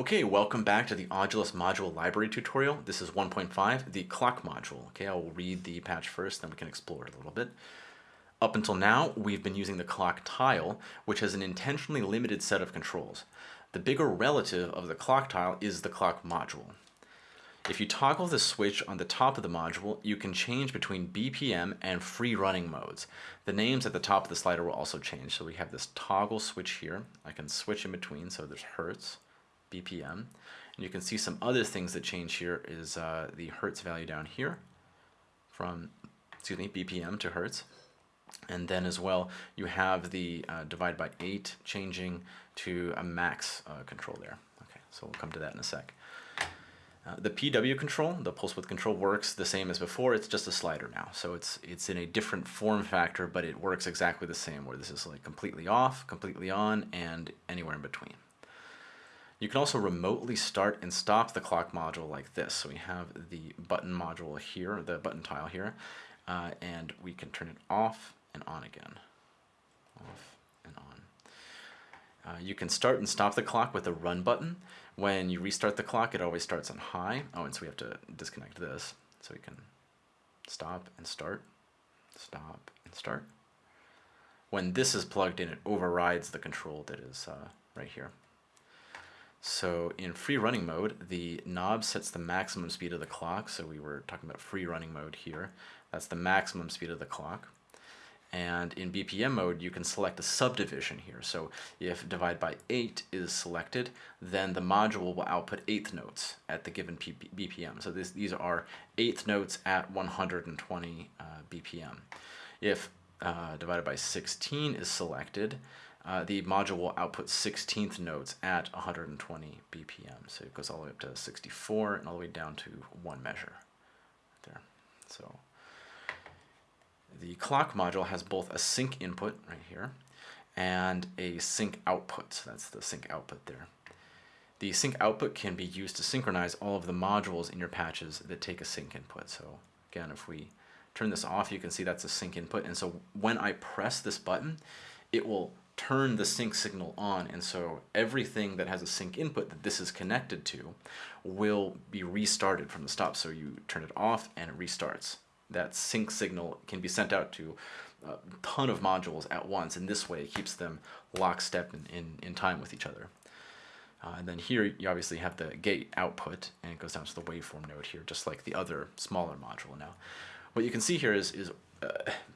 Okay, welcome back to the Audulus module library tutorial. This is 1.5, the clock module. Okay, I will read the patch first, then we can explore it a little bit. Up until now, we've been using the clock tile, which has an intentionally limited set of controls. The bigger relative of the clock tile is the clock module. If you toggle the switch on the top of the module, you can change between BPM and free running modes. The names at the top of the slider will also change. So we have this toggle switch here. I can switch in between, so there's Hertz, BPM. And you can see some other things that change here is uh, the Hertz value down here from, excuse me, BPM to Hertz. And then as well, you have the uh, divide by 8 changing to a max uh, control there. Okay, so we'll come to that in a sec. Uh, the PW control, the pulse width control, works the same as before. It's just a slider now, so it's it's in a different form factor, but it works exactly the same. Where this is like completely off, completely on, and anywhere in between. You can also remotely start and stop the clock module like this. So we have the button module here, the button tile here, uh, and we can turn it off and on again. Off and on. Uh, you can start and stop the clock with the run button. When you restart the clock, it always starts on high. Oh, and so we have to disconnect this. So we can stop and start, stop and start. When this is plugged in, it overrides the control that is uh, right here. So in free running mode, the knob sets the maximum speed of the clock. So we were talking about free running mode here. That's the maximum speed of the clock. And in BPM mode, you can select a subdivision here. So if divide by 8 is selected, then the module will output eighth notes at the given BPM. So this, these are eighth notes at 120 uh, BPM. If uh, divided by 16 is selected, uh, the module will output 16th notes at 120 BPM. So it goes all the way up to 64 and all the way down to one measure there. So the clock module has both a sync input right here and a sync output. So that's the sync output there. The sync output can be used to synchronize all of the modules in your patches that take a sync input. So again, if we turn this off, you can see that's a sync input. And so when I press this button, it will turn the sync signal on and so everything that has a sync input that this is connected to will be restarted from the stop. So you turn it off and it restarts. That sync signal can be sent out to a ton of modules at once and this way it keeps them lockstep in, in, in time with each other. Uh, and then here you obviously have the gate output and it goes down to the waveform node here just like the other smaller module. Now what you can see here is, is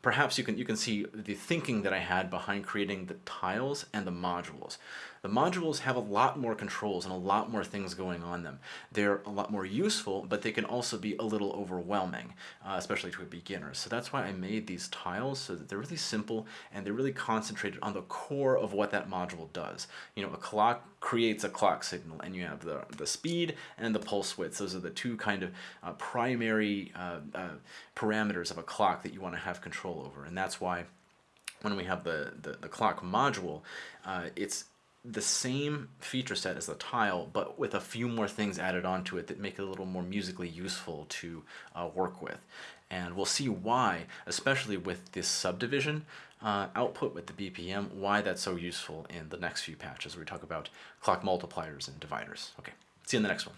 perhaps you can you can see the thinking that I had behind creating the tiles and the modules. The modules have a lot more controls and a lot more things going on them. They're a lot more useful, but they can also be a little overwhelming, uh, especially to a beginner. So that's why I made these tiles so that they're really simple and they're really concentrated on the core of what that module does. You know, a clock creates a clock signal and you have the, the speed and the pulse width. Those are the two kind of uh, primary uh, uh parameters of a clock that you to have control over. And that's why when we have the, the, the clock module, uh, it's the same feature set as the tile, but with a few more things added onto it that make it a little more musically useful to uh, work with. And we'll see why, especially with this subdivision uh, output with the BPM, why that's so useful in the next few patches where we talk about clock multipliers and dividers. Okay, see you in the next one.